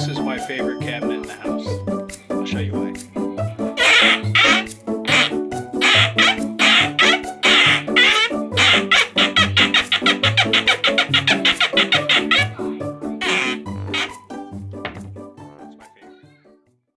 This is my favorite cabinet in the house. I'll show you.